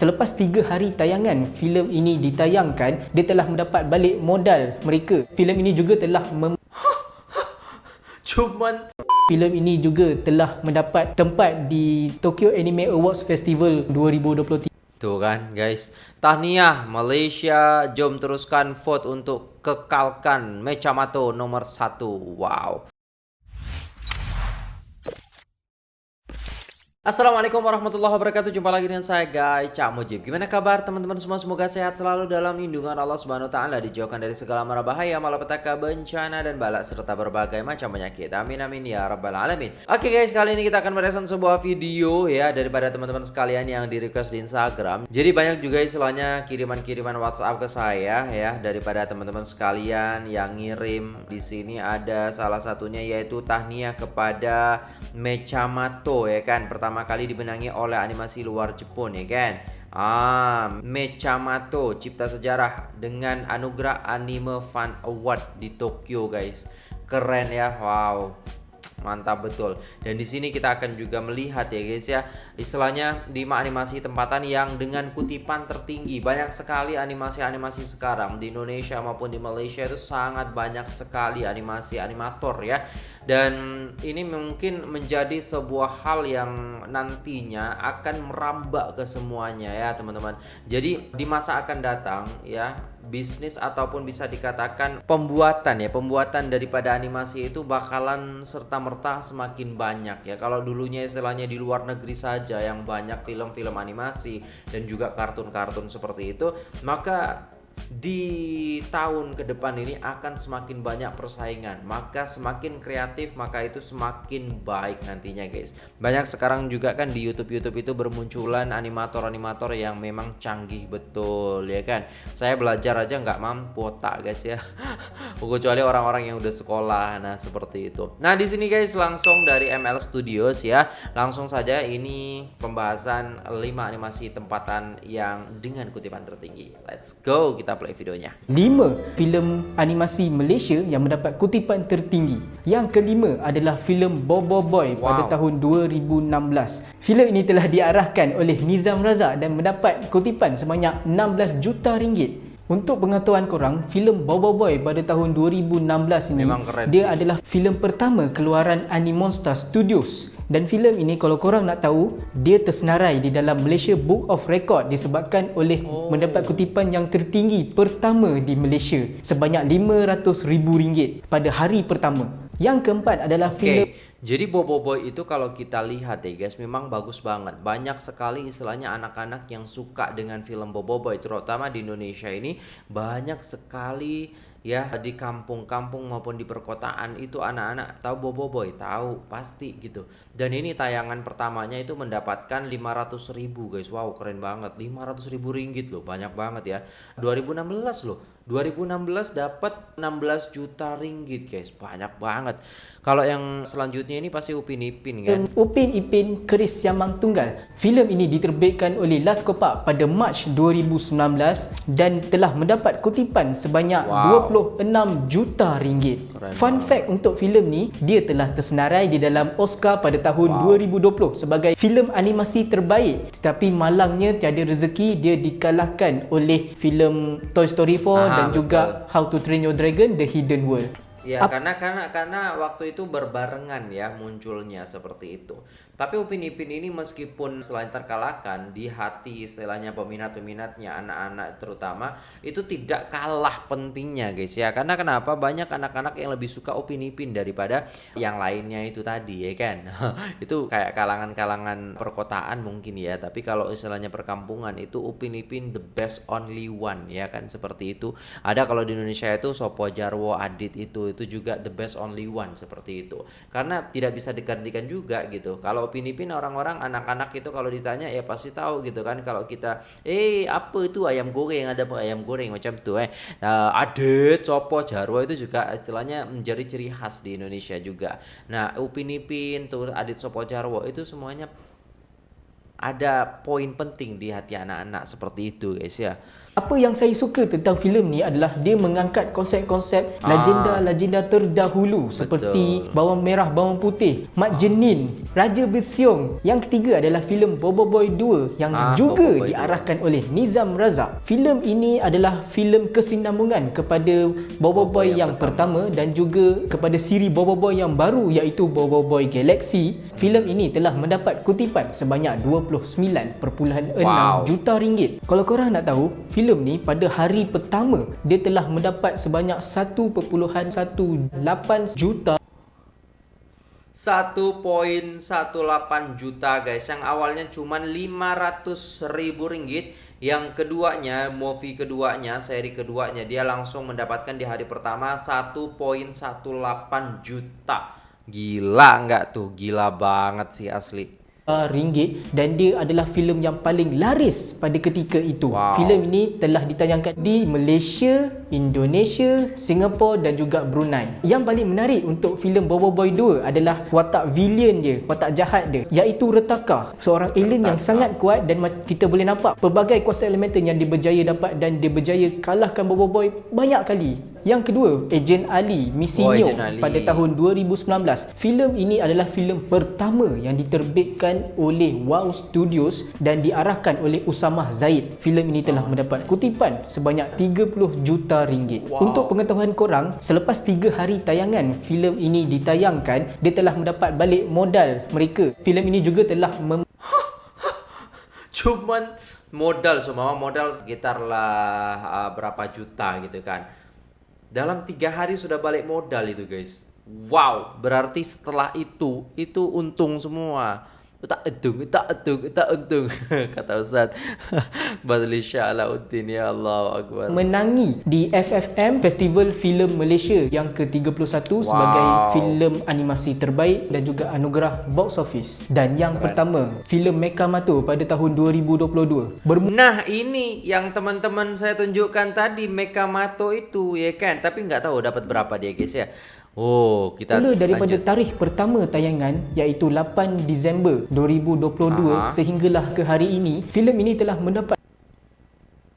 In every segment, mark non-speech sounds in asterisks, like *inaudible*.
Selepas 3 hari tayangan filem ini ditayangkan, dia telah mendapat balik modal mereka. Filem ini juga telah mem Cuman filem ini juga telah mendapat tempat di Tokyo Anime Awards Festival 2023. Tuh kan guys Tahniah Malaysia Jom teruskan vote untuk kekalkan Mechamato nomor satu Wow Assalamualaikum warahmatullahi wabarakatuh. Jumpa lagi dengan saya guys Cak Mujib Gimana kabar teman-teman semua? Semoga sehat selalu dalam lindungan Allah Subhanahu Wa Taala Dijauhkan dari segala mara bahaya Malapetaka bencana dan balak Serta berbagai macam penyakit. Amin amin ya rabbal alamin. Oke guys kali ini kita akan mereaction sebuah video ya Daripada teman-teman sekalian yang di request di Instagram. Jadi banyak juga istilahnya kiriman-kiriman WhatsApp ke saya ya Daripada teman-teman sekalian yang ngirim. Di sini ada salah satunya yaitu tahniah kepada Mechamato ya kan? Pertama pertama kali dibenangi oleh animasi luar Jepun ya kan Ah, Mechamato cipta sejarah dengan anugerah Anime Fan Award di Tokyo guys. Keren ya. Wow. Mantap betul. Dan di sini kita akan juga melihat ya guys ya, istilahnya di animasi tempatan yang dengan kutipan tertinggi. Banyak sekali animasi-animasi sekarang di Indonesia maupun di Malaysia itu sangat banyak sekali animasi animator ya dan ini mungkin menjadi sebuah hal yang nantinya akan merambah ke semuanya ya teman-teman jadi di masa akan datang ya bisnis ataupun bisa dikatakan pembuatan ya pembuatan daripada animasi itu bakalan serta merta semakin banyak ya. Kalau dulunya istilahnya di luar negeri saja yang banyak film-film animasi dan juga kartun-kartun seperti itu maka di tahun ke depan ini akan semakin banyak persaingan. Maka semakin kreatif maka itu semakin baik nantinya guys. Banyak sekarang juga kan di YouTube YouTube itu bermunculan animator-animator yang memang canggih betul ya kan? Saya belajar aja nggak mampu otak guys ya. *laughs* Kecuali orang-orang yang udah sekolah nah seperti itu. Nah di sini guys langsung dari ML Studios ya. Langsung saja ini pembahasan 5 animasi tempatan yang dengan kutipan tertinggi. Let's go kita play videonya. 5 filem animasi Malaysia yang mendapat kutipan tertinggi. Yang kelima adalah filem Bobo Boy wow. pada tahun 2016. Filem ini telah diarahkan oleh Nizam Razak dan mendapat kutipan sebanyak 16 juta ringgit. Untuk pengetahuan korang, filem Bobo Boy pada tahun 2016 ini dia adalah filem pertama keluaran Animonster Studios dan filem ini kalau korang nak tahu dia tersenarai di dalam Malaysia Book of Record disebabkan oleh oh. mendapat kutipan yang tertinggi pertama di Malaysia sebanyak RM500,000 pada hari pertama. Yang keempat adalah filem okay. Jadi Bobo Boy itu kalau kita lihat ya guys memang bagus banget. Banyak sekali istilahnya anak-anak yang suka dengan film Bobo Boy terutama di Indonesia ini banyak sekali ya di kampung-kampung maupun di perkotaan itu anak-anak tahu Bobo Boy tahu pasti gitu. Dan ini tayangan pertamanya itu mendapatkan 500 ribu guys. Wow keren banget. 500 ribu ringgit loh banyak banget ya. 2016 loh 2016 dapat 16 juta ringgit guys banyak banget kalau yang selanjutnya ini pasti Upin Ipin kan Upin Ipin Keris Yamang Tunggal filem ini diterbitkan oleh Las Kopak pada Mac 2019 dan telah mendapat kutipan sebanyak wow. 26 juta ringgit Keren fun banget. fact untuk filem ni dia telah tersenarai di dalam Oscar pada tahun wow. 2020 sebagai filem animasi terbaik tetapi malangnya tiada rezeki dia dikalahkan oleh filem Toy Story 4 Aha dan juga How to Train Your Dragon The Hidden World. Ya, karena karena karena waktu itu berbarengan ya munculnya seperti itu. Tapi Upin Ipin ini meskipun selain terkalahkan di hati istilahnya peminat-peminatnya anak-anak terutama itu tidak kalah pentingnya guys ya. Karena kenapa banyak anak-anak yang lebih suka Upin Ipin daripada yang lainnya itu tadi ya kan. *laughs* itu kayak kalangan-kalangan perkotaan mungkin ya. Tapi kalau istilahnya perkampungan itu Upin Ipin the best only one ya kan seperti itu. Ada kalau di Indonesia itu Sopo Jarwo Adit itu itu juga the best only one seperti itu. Karena tidak bisa digantikan juga gitu. Kalau Upin Ipin orang-orang anak-anak itu kalau ditanya ya pasti tahu gitu kan. Kalau kita eh apa itu ayam goreng? Ada ayam goreng macam tuh eh. Nah, adet sopo jarwo itu juga istilahnya menjadi ciri khas di Indonesia juga. Nah Upin Ipin tuh adet sopo jarwo itu semuanya ada poin penting di hati anak-anak seperti itu guys ya apa yang saya suka tentang filem ni adalah dia mengangkat konsep-konsep legenda-legenda terdahulu seperti bawang merah bawang putih, Mak Jenin, Raja Besiong. Yang ketiga adalah filem Bobo Boy 2 yang Ah, juga Bobo Boy diarahkan oleh Nizam Razak. Filem ini adalah filem kesinambungan kepada Bobo Bobo Boy yang yang pertama dan juga kepada siri Bobo Boy yang baru iaitu Bobo Boy Galaxy. Filem ini telah mendapat kutipan sebanyak 29.6 Wow. juta ringgit. Kalau korang nak tahu, filem ni pada hari pertama dia telah mendapat sebanyak 1.18 juta. 1.18 juta guys. Yang awalnya cuma 500 ribu ringgit. Yang keduanya movie keduanya seri keduanya dia langsung mendapatkan di hari pertama 1.18 juta. Gila nggak tuh? Gila banget sih asli ringgit dan dia adalah filem yang paling laris pada ketika itu. Wow. Filem ini telah ditayangkan di Malaysia, Indonesia, Singapura dan juga Brunei. Yang paling menarik untuk filem Bobo Boy 2 adalah watak villain dia, watak jahat dia iaitu Retaka, seorang alien yang sangat kuat dan kita boleh nampak pelbagai kuasa elemental yang dia berjaya dapat dan dia berjaya kalahkan Bobo Boy banyak kali. Yang kedua, Agent Ali, Misi Oh, Neo pada tahun 2019. Filem ini adalah filem pertama yang diterbitkan oleh Wow Studios dan diarahkan oleh Usamah Zaid. Filem ini telah mendapat kutipan sebanyak 30 juta ringgit. Wow. Untuk pengetahuan korang, selepas 3 hari tayangan filem ini ditayangkan, dia telah mendapat balik modal mereka. Filem ini juga telah mem- *laughs* cuman modal semua modal sekitar lah uh, berapa juta gitu kan dalam tiga hari sudah balik modal itu guys wow berarti setelah itu itu untung semua tak untung tak untung tak untung *laughs* kata Ustaz. *laughs* Badli Sya'alauddin ya Allah Akbar. Menangi di FFM Festival Filem Malaysia yang ke-31 sebagai filem animasi terbaik dan juga anugerah box office. Dan yang pertama, filem Mekamato pada tahun 2022. Bermula Nah ini yang teman-teman saya tunjukkan tadi Mekamato itu ya kan? Tapi nggak tahu dapat berapa dia guys ya Oh kita daripada lanjut. tarikh pertama tayangan iaitu 8 Disember 2022 Aha. sehinggalah ke hari ini, filem ini telah mendapat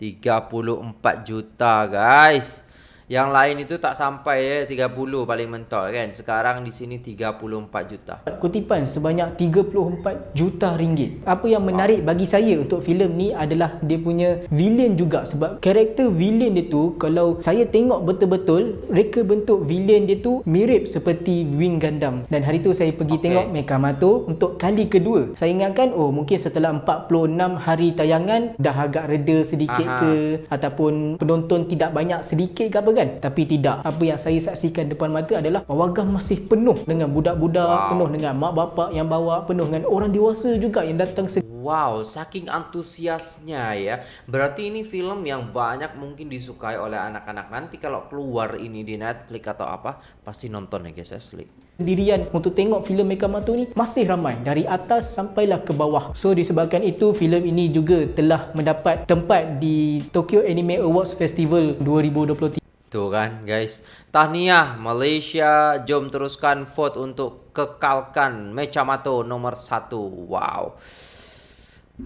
34 juta guys Yang lain itu tak sampai ya 30 paling mentok kan Sekarang di sini 34 juta kutipan sebanyak 34 juta ringgit. Apa yang menarik bagi saya untuk filem ni adalah dia punya villain juga sebab karakter villain dia tu kalau saya tengok betul-betul reka bentuk villain dia tu mirip seperti Wing Gundam dan hari tu saya pergi Okey. tengok Mekamato untuk kali kedua. Saya ingatkan oh mungkin setelah 46 hari tayangan dah agak reda sedikit Aha. ke ataupun penonton tidak banyak sedikit ke apa kan tapi tidak apa yang saya saksikan depan mata adalah pawagam masih penuh dengan budak-budak Wow. penuh dengan mak bapak yang bawa penuh dengan orang dewasa juga yang datang Wow, saking antusiasnya ya. Berarti ini film yang banyak mungkin disukai oleh anak-anak. Nanti kalau keluar ini di Netflix atau apa, pasti nonton ya guys asli. sendirian untuk tengok filem Mekamato ni masih ramai dari atas sampailah ke bawah. So disebabkan itu filem ini juga telah mendapat tempat di Tokyo Anime Awards Festival 2023. Tuh kan guys. Tahniah Malaysia Jom teruskan vote untuk kekalkan Mechamato nomor satu. Wow.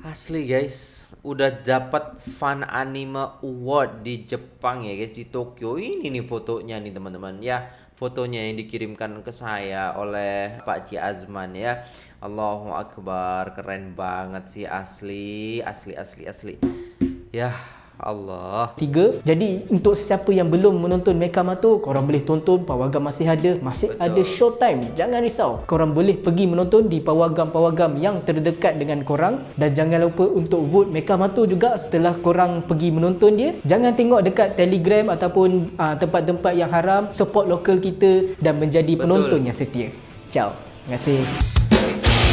Asli guys. Udah dapat Fun Anime Award di Jepang ya guys. Di Tokyo. Ini nih fotonya nih teman-teman. Ya Fotonya yang dikirimkan ke saya oleh Pak Ci Azman ya. Allahu Akbar. Keren banget sih. Asli Asli asli asli. Ya Allah Tiga, jadi untuk siapa yang belum menonton Mekamato, korang boleh tonton, Pawagam masih ada, masih Betul. ada showtime. Jangan risau. Korang boleh pergi menonton di pawagam-pawagam yang terdekat dengan korang dan jangan lupa untuk vote Mekamato juga setelah korang pergi menonton dia. Jangan tengok dekat Telegram ataupun uh, tempat-tempat yang haram, support lokal kita dan menjadi Betul. penonton yang setia. Ciao. Terima kasih.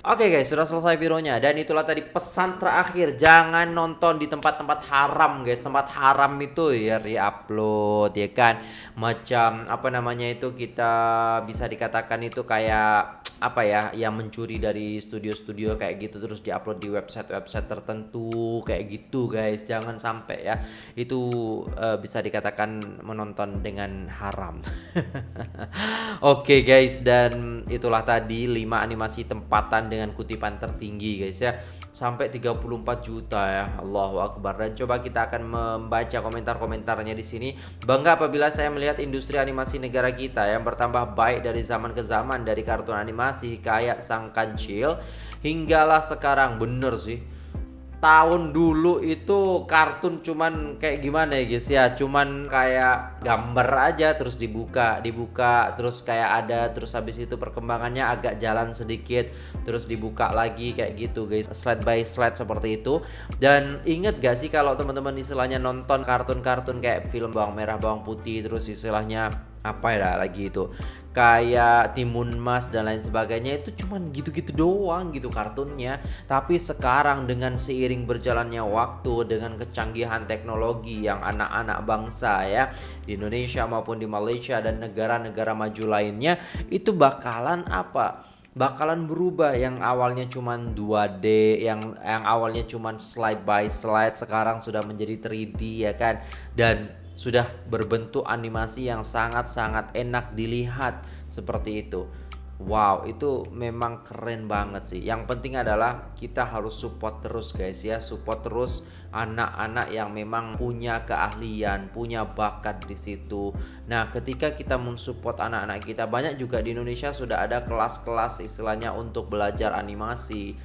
Oke guys, sudah selesai videonya dan itulah tadi pesan terakhir jangan nonton di tempat-tempat haram guys. Tempat haram itu ya di-upload ya kan. Macam apa namanya itu kita bisa dikatakan itu kayak apa ya yang mencuri dari studio-studio kayak gitu terus diupload di website-website tertentu kayak gitu guys. Jangan sampai ya itu eh, bisa dikatakan menonton dengan haram. *laughs* Oke guys dan itulah tadi 5 animasi tempatan dengan kutipan tertinggi guys ya sampai 34 juta ya. Allahu akbar. Dan coba kita akan membaca komentar-komentarnya di sini. Bangga apabila saya melihat industri animasi negara kita yang bertambah baik dari zaman ke zaman dari kartun animasi kayak Sang Kancil hinggalah sekarang bener sih tahun dulu itu kartun cuman kayak gimana ya guys ya? Cuman kayak gambar aja terus dibuka dibuka terus kayak ada terus habis itu perkembangannya agak jalan sedikit terus dibuka lagi kayak gitu guys slide by slide seperti itu. Dan inget gak sih kalau teman-teman istilahnya nonton kartun-kartun kayak film bawang merah bawang putih terus istilahnya apa ya lagi itu. Kayak Timun Mas dan lain sebagainya itu cuman gitu-gitu doang gitu kartunnya. Tapi sekarang dengan seiring berjalannya waktu dengan kecanggihan teknologi yang anak-anak bangsa ya di Indonesia maupun di Malaysia dan negara-negara maju lainnya itu bakalan apa? Bakalan berubah. Yang awalnya cuman 2D yang yang awalnya cuman slide by slide sekarang sudah menjadi 3D ya kan? Dan sudah berbentuk animasi yang sangat-sangat enak dilihat seperti itu. Wow itu memang keren banget sih. Yang penting adalah kita harus support terus guys ya. Support terus anak-anak yang memang punya keahlian Punya bakat di situ. Nah ketika kita mensupport anak-anak kita Banyak juga di Indonesia sudah ada kelas-kelas istilahnya untuk belajar animasi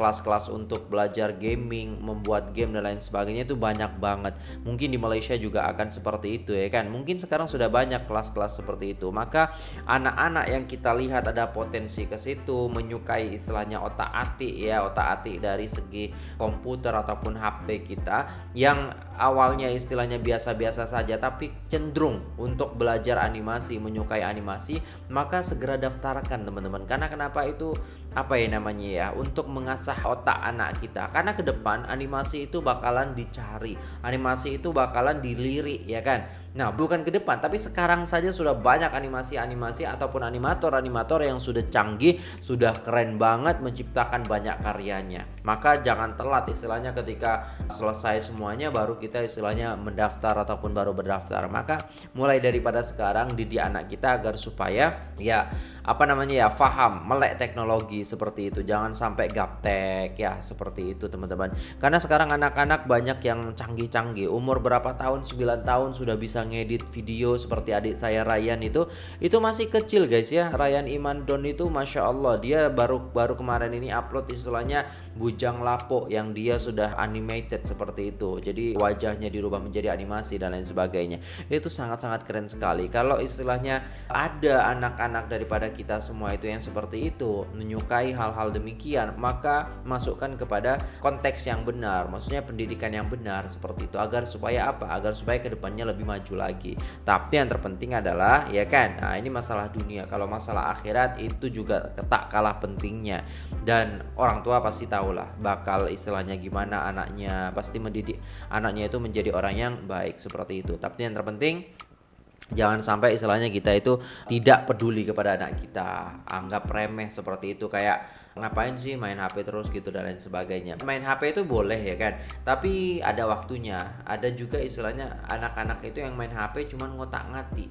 kelas-kelas untuk belajar gaming, membuat game dan lain sebagainya itu banyak banget. Mungkin di Malaysia juga akan seperti itu ya kan. Mungkin sekarang sudah banyak kelas-kelas seperti itu. Maka anak-anak yang kita lihat ada potensi ke situ, menyukai istilahnya otak-atik ya, otak-atik dari segi komputer ataupun HP kita yang awalnya istilahnya biasa-biasa saja tapi cenderung untuk belajar animasi, menyukai animasi, maka segera daftarkan teman-teman. Karena kenapa itu apa ya namanya ya untuk mengasah otak anak kita. Karena ke depan animasi itu bakalan dicari animasi itu bakalan dilirik ya kan Nah, bukan ke depan, tapi sekarang saja sudah banyak animasi-animasi ataupun animator-animator yang sudah canggih, sudah keren banget menciptakan banyak karyanya. Maka jangan telat istilahnya ketika selesai semuanya baru kita istilahnya mendaftar ataupun baru berdaftar. Maka mulai daripada sekarang didik anak kita agar supaya ya apa namanya ya faham melek teknologi seperti itu jangan sampai gaptek ya seperti itu teman-teman karena sekarang anak-anak banyak yang canggih-canggih umur berapa tahun 9 tahun sudah bisa ngedit video seperti adik saya Ryan itu itu masih kecil guys ya. Ryan Iman Don itu Masya Allah dia baru baru kemarin ini upload istilahnya Bujang Lapo yang dia sudah animated seperti itu. Jadi wajahnya dirubah menjadi animasi dan lain sebagainya. Itu sangat-sangat keren sekali. Kalau istilahnya ada anak-anak daripada kita semua itu yang seperti itu menyukai hal-hal demikian maka masukkan kepada konteks yang benar maksudnya pendidikan yang benar seperti itu agar supaya apa? Agar supaya ke depannya lebih maju lagi. Tapi yang terpenting adalah ya kan nah ini masalah dunia. Kalau masalah akhirat itu juga tak kalah pentingnya. Dan orang tua pasti tahu lah bakal istilahnya gimana anaknya. Pasti mendidik anaknya itu menjadi orang yang baik seperti itu. Tapi yang terpenting jangan sampai istilahnya kita itu tidak peduli kepada anak kita. Anggap remeh seperti itu. Kayak ngapain sih main HP terus? gitu dan lain sebagainya. Main HP itu boleh ya kan? Tapi ada waktunya. Ada juga istilahnya anak-anak itu yang main HP cuman ngotak ngati.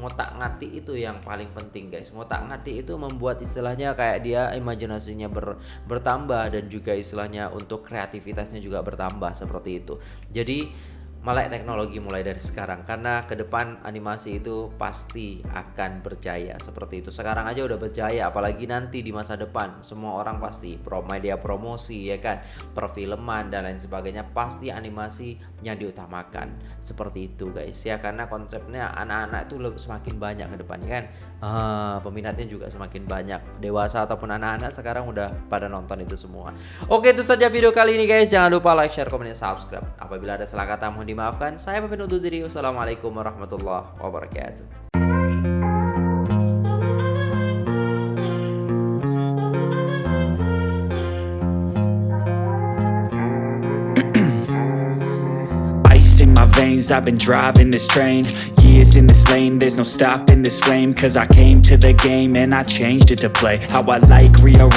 Ngotak ngati itu yang paling penting guys. Ngotak ngati itu membuat istilahnya kayak dia imajinasinya ber, bertambah dan juga istilahnya untuk kreativitasnya juga bertambah seperti itu. Jadi melek teknologi mulai dari sekarang karena ke depan animasi itu pasti akan berjaya seperti itu. Sekarang aja udah berjaya apalagi nanti di masa depan semua orang pasti pro media promosi ya kan? Perfilman dan lain sebagainya pasti animasi yang diutamakan. Seperti itu guys ya karena konsepnya anak-anak itu semakin banyak ke depan kan ah, peminatnya juga semakin banyak dewasa ataupun anak-anak sekarang udah pada nonton itu semua oke itu saja video kali ini guys jangan lupa like share komen dan subscribe apabila ada salah kata mohon dimaafkan. Saya pamit undur diri. Wassalamualaikum warahmatullahi wabarakatuh. I've been driving this train Years in this lane. There's no stopping this flame Cause I came to the game And I changed it to play How I like rearrange